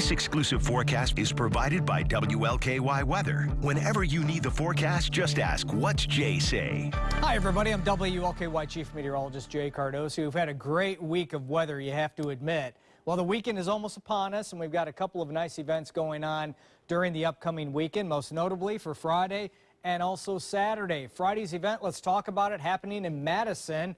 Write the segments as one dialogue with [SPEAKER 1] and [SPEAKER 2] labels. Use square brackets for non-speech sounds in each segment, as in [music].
[SPEAKER 1] This exclusive forecast is provided by WLKY Weather. Whenever you need the forecast, just ask, what's Jay say?
[SPEAKER 2] Hi, everybody. I'm WLKY Chief Meteorologist Jay Cardosi. We've had a great week of weather, you have to admit. Well, the weekend is almost upon us, and we've got a couple of nice events going on during the upcoming weekend, most notably for Friday and also Saturday. Friday's event, let's talk about it, happening in Madison.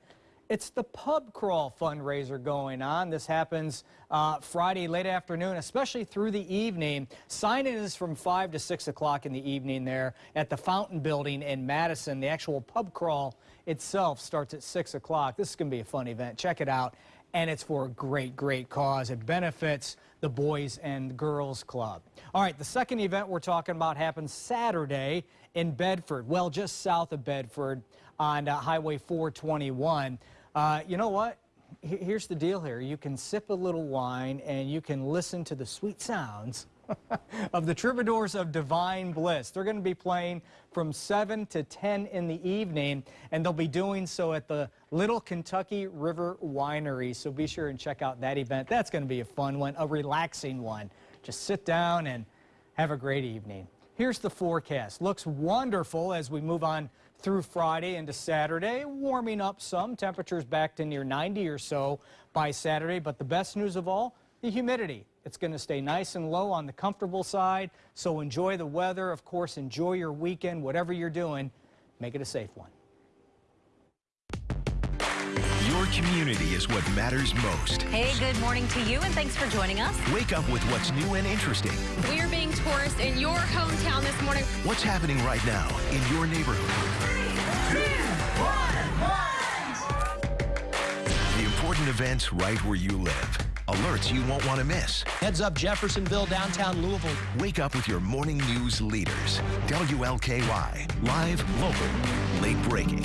[SPEAKER 2] It's the pub crawl fundraiser going on. This happens uh, Friday late afternoon, especially through the evening. Sign-in is from 5 to 6 o'clock in the evening there at the Fountain Building in Madison. The actual pub crawl itself starts at 6 o'clock. This is going to be a fun event. Check it out. And it's for a great, great cause. It benefits the Boys and Girls Club. All right, the second event we're talking about happens Saturday in Bedford, well, just south of Bedford on uh, Highway 421. Uh, you know what? Here's the deal here. You can sip a little wine and you can listen to the sweet sounds [laughs] of the Troubadours of Divine Bliss. They're going to be playing from 7 to 10 in the evening, and they'll be doing so at the Little Kentucky River Winery. So be sure and check out that event. That's going to be a fun one, a relaxing one. Just sit down and have a great evening. Here's the forecast. Looks wonderful as we move on through Friday into Saturday, warming up some. Temperatures back to near 90 or so by Saturday. But the best news of all, the humidity. It's going to stay nice and low on the comfortable side. So enjoy the weather. Of course, enjoy your weekend. Whatever you're doing, make it a safe one.
[SPEAKER 1] Community is what matters most.
[SPEAKER 3] Hey, good morning to you, and thanks for joining us.
[SPEAKER 1] Wake up with what's new and interesting.
[SPEAKER 4] We're being tourists in your hometown this morning.
[SPEAKER 1] What's happening right now in your neighborhood? Three, two, one, one. The important events right where you live. Alerts you won't want to miss.
[SPEAKER 5] Heads up Jeffersonville, downtown Louisville.
[SPEAKER 1] Wake up with your morning news leaders. WLKY. Live, local, late breaking.